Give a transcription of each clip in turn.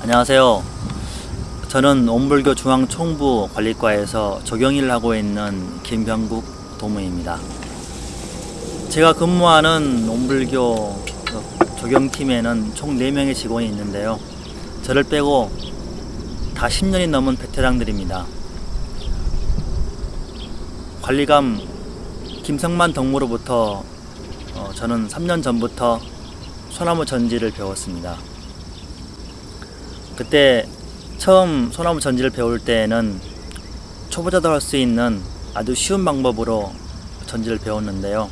안녕하세요. 저는 온불교 중앙총부 관리과에서 조경일을 하고 있는 김병국 도무입니다. 제가 근무하는 온불교 조경팀에는 총 4명의 직원이 있는데요. 저를 빼고 다 10년이 넘은 베테랑들입니다. 관리감 김성만 덕무로부터 어, 저는 3년 전부터 소나무 전지를 배웠습니다. 그때 처음 소나무 전지를 배울 때에는 초보자도 할 수 있는 아주 쉬운 방법으로 전지를 배웠는데요.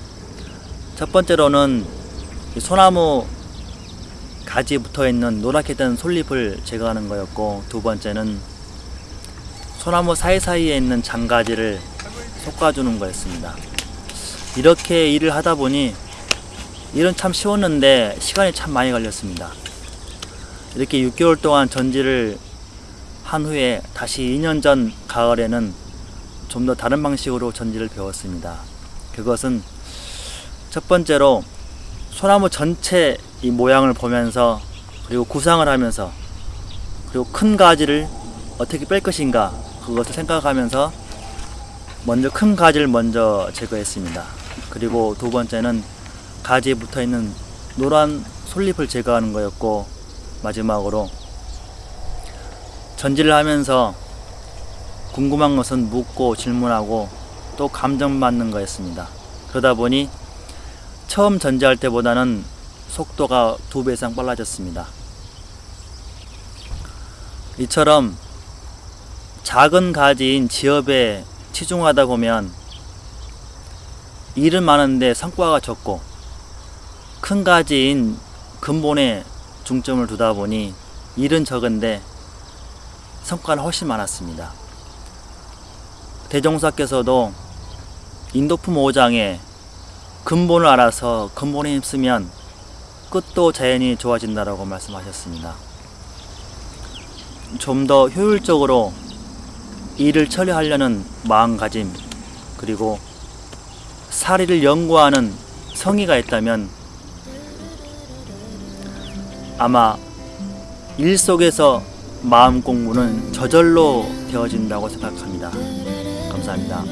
첫 번째로는 이 소나무 가지에 붙어 있는 노랗게 된 솔잎을 제거하는 거였고 두 번째는 소나무 사이사이에 있는 장가지를 솎아주는 거였습니다. 이렇게 일을 하다 보니 일은 참 쉬웠는데 시간이 참 많이 걸렸습니다. 이렇게 6개월 동안 전지를 한 후에 다시 2년 전 가을에는 좀 더 다른 방식으로 전지를 배웠습니다. 그것은 첫 번째로 소나무 전체 이 모양을 보면서 그리고 구상을 하면서 그리고 큰 가지를 어떻게 뺄 것인가 그것을 생각하면서 먼저 큰 가지를 먼저 제거했습니다. 그리고 두 번째는 가지에 붙어 있는 노란 솔잎을 제거하는 거였고 마지막으로 전지를 하면서 궁금한 것은 묻고 질문하고 또 감정받는 거였습니다. 그러다 보니 처음 전지할 때보다는 속도가 두 배 이상 빨라졌습니다. 이처럼 작은 가지인 지엽에 치중하다 보면 일은 많은데 성과가 적고 큰 가지인 근본에 중점을 두다 보니 일은 적은데 성과는 훨씬 많았습니다. 대종사께서도 인도품 5장에 근본을 알아서 근본에 힘쓰면 끝도 자연히 좋아진다라고 말씀하셨습니다. 좀 더 효율적으로 일을 처리하려는 마음가짐 그리고 사리를 연구하는 성의가 있다면 아마 일 속에서 마음 공부는 저절로 되어진다고 생각합니다. 감사합니다.